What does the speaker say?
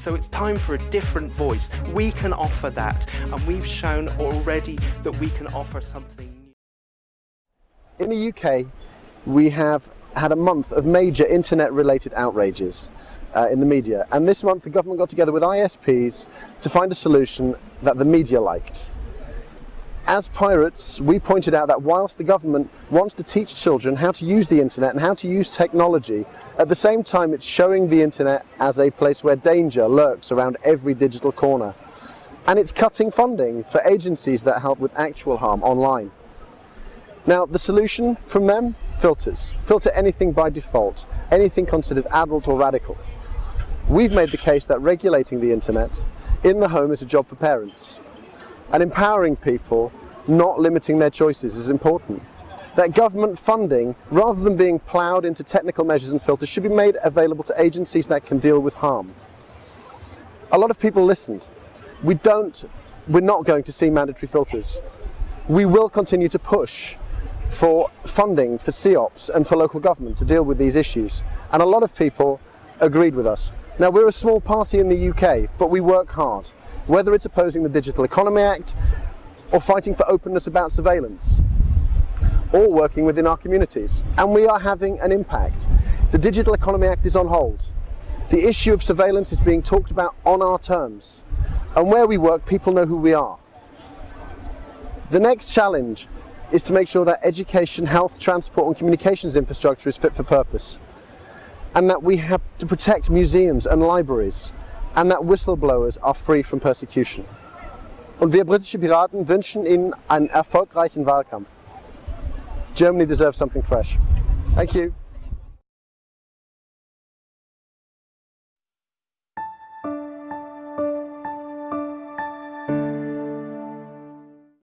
So it's time for a different voice. We can offer that, and we've shown already that we can offer something new. In the UK, we have had a month of major internet related outrages uh, in the media and this month the government got together with ISPs to find a solution that the media liked. As pirates, we pointed out that whilst the government wants to teach children how to use the internet and how to use technology, at the same time it's showing the internet as a place where danger lurks around every digital corner. And it's cutting funding for agencies that help with actual harm online. Now, the solution from them? Filters. Filter anything by default, anything considered adult or radical. We've made the case that regulating the internet in the home is a job for parents. And empowering people, not limiting their choices, is important. That government funding, rather than being ploughed into technical measures and filters, should be made available to agencies that can deal with harm. A lot of people listened. We don't, we're not going to see mandatory filters. We will continue to push for funding for CEOPS and for local government to deal with these issues. And a lot of people agreed with us. Now we're a small party in the UK, but we work hard, whether it's opposing the Digital Economy Act or fighting for openness about surveillance or working within our communities. And we are having an impact. The Digital Economy Act is on hold. The issue of surveillance is being talked about on our terms. And where we work, people know who we are. The next challenge is to make sure that education, health, transport and communications infrastructure is fit for purpose. And that we have to protect museums and libraries and that whistleblowers are free from persecution. Und wir britische Piraten wünschen Ihnen einen erfolgreichen Wahlkampf. Germany deserves something fresh. Thank you.